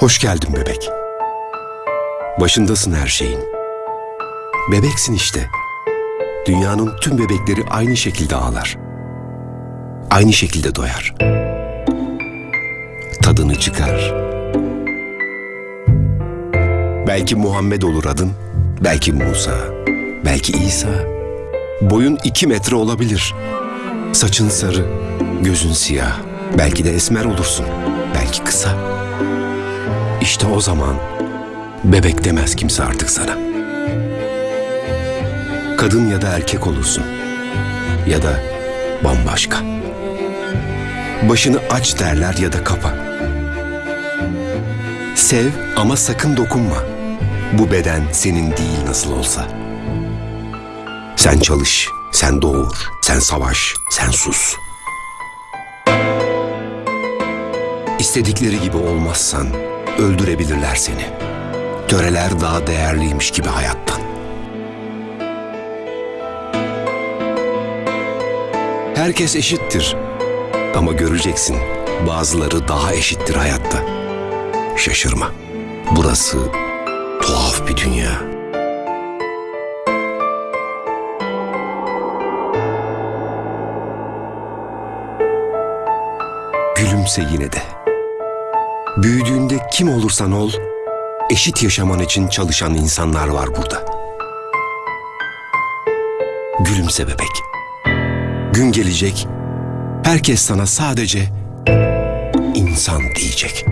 Hoş geldin bebek. Başındasın her şeyin. Bebeksin işte. Dünyanın tüm bebekleri aynı şekilde ağlar. Aynı şekilde doyar. Tadını çıkar. Belki Muhammed olur adın, belki Musa, belki İsa. Boyun iki metre olabilir. Saçın sarı, gözün siyah. Belki de esmer olursun, belki kısa. İşte o zaman bebek demez kimse artık sana. Kadın ya da erkek olursun. Ya da bambaşka. Başını aç derler ya da kapa. Sev ama sakın dokunma. Bu beden senin değil nasıl olsa. Sen çalış, sen doğur, sen savaş, sen sus. İstedikleri gibi olmazsan öldürebilirler seni. Töreler daha değerliymiş gibi hayattan. Herkes eşittir. Ama göreceksin bazıları daha eşittir hayatta. Şaşırma. Burası tuhaf bir dünya. Gülümse yine de. Büyüdüğünde kim olursan ol, eşit yaşaman için çalışan insanlar var burada. Gülümse bebek. Gün gelecek, herkes sana sadece insan diyecek.